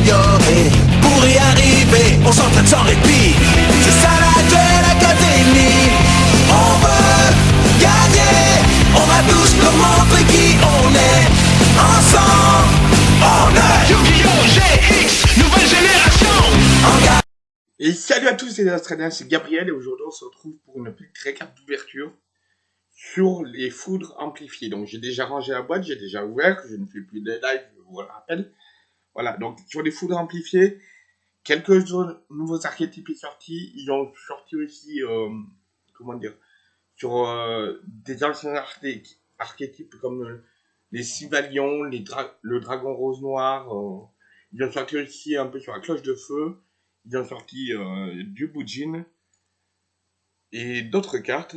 s'améliorer. Pour y arriver, on s'entraîne sans répit. C'est ça la Duel Academy. On veut gagner. On va tous leur montrer qui on est. Ensemble, on est Yu-Gi-Oh! GX, nouvelle génération. Et salut à tous les Australiens, c'est Gabriel et aujourd'hui on se retrouve pour une petite récap d'ouverture sur les foudres amplifiées. Donc j'ai déjà rangé la boîte, j'ai déjà ouvert, je ne fais plus de live, je vous le rappelle. Voilà, donc sur les foudres amplifiées, quelques nouveaux archétypes sont sortis. Ils ont sorti aussi, euh, comment dire, sur euh, des anciens arché- archétypes comme euh, les Sivalions, les le dragon rose noir. euh, ils ont sorti aussi un peu sur la cloche de feu. Ils ont sorti euh, du Bujin et d'autres cartes.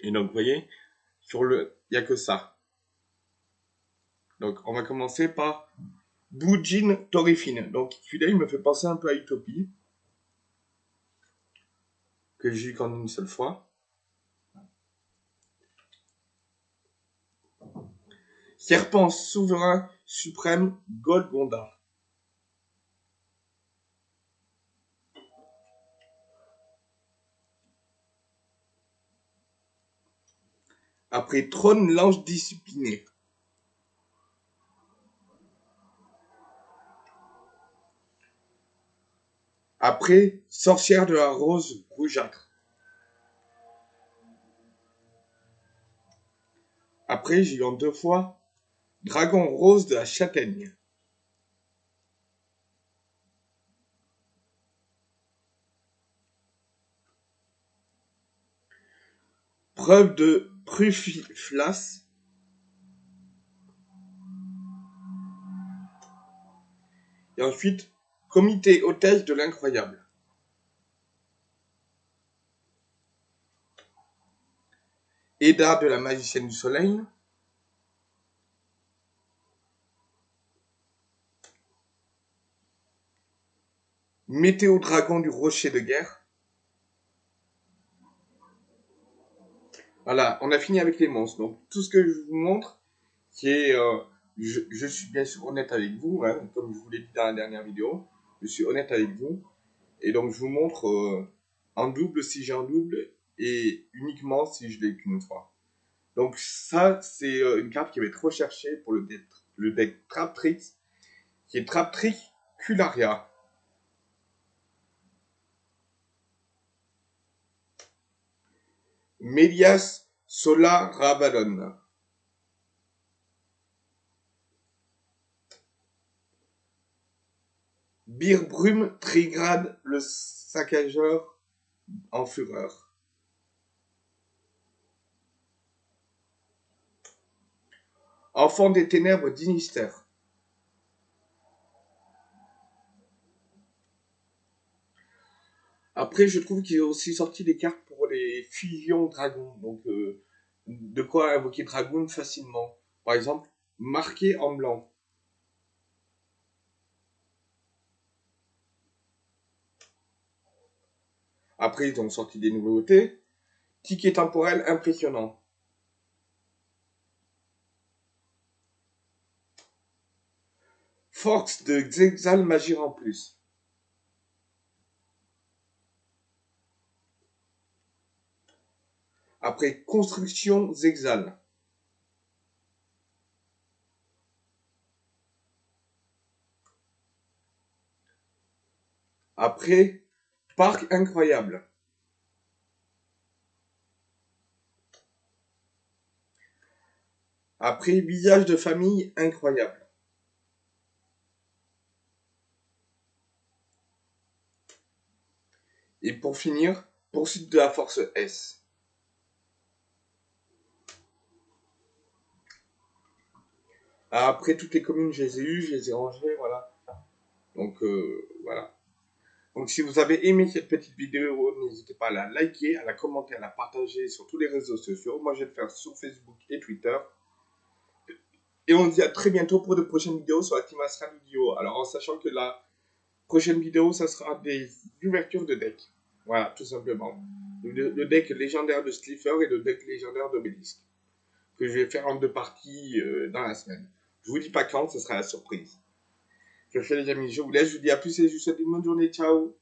Et donc, vous voyez, sur le, il n'y a que ça. Donc, on va commencer par Bujin Torifine. Donc, celui-là, il me fait penser un peu à Utopie. Que j'ai eu qu'en une seule fois. Serpent souverain suprême Golgonda. Après trône l'ange discipliné. Après sorcière de la rose rougeâtre. Après en deux fois dragon rose de la châtaigne. Preuve de Prufiflas. Et ensuite, comité hôtesse de l'incroyable. Eda de la magicienne du soleil. Météo dragon du rocher de guerre. Voilà, on a fini avec les monstres. Donc tout ce que je vous montre, c'est, euh, je, je suis bien sûr honnête avec vous, hein, comme je vous l'ai dit dans la dernière vidéo, je suis honnête avec vous. Et donc je vous montre euh, en double si j'ai un double et uniquement si je l'ai qu'une fois. Donc ça, c'est euh, une carte qui va être recherchée pour le deck, le deck Traptrix, qui est Traptrix Cularia. Mélias Sola Ravalon. Birbrum Trigrade le saccageur en fureur. Enfant des ténèbres d'Inister. Après, je trouve qu'il y a aussi sorti des cartes pour les fusions dragons. Donc, euh, de quoi invoquer dragon facilement. Par exemple, marqué en blanc. Après, ils ont sorti des nouveautés. Ticket temporel impressionnant. Force de Xexal Magir en plus. Après construction Zexal. Après parc incroyable. Après visage de famille incroyable. Et pour finir, poursuite de la force S. Après toutes les communes, je les ai eues, je les ai rangées, voilà. Donc euh, voilà. Donc si vous avez aimé cette petite vidéo, n'hésitez pas à la liker, à la commenter, à la partager sur tous les réseaux sociaux. Moi, je vais le faire sur Facebook et Twitter. Et on se dit à très bientôt pour de prochaines vidéos sur la Team Astral Video. Alors en sachant que la prochaine vidéo, ça sera des ouvertures de deck. Voilà, tout simplement. Le, deck légendaire de Slifer et le deck légendaire d'Obélisque. Que je vais faire en deux parties euh, dans la semaine. Je vous dis pas quand, ce sera la surprise. Je fais les amis, je vous laisse, je vous dis à plus et je vous souhaite une bonne journée. Ciao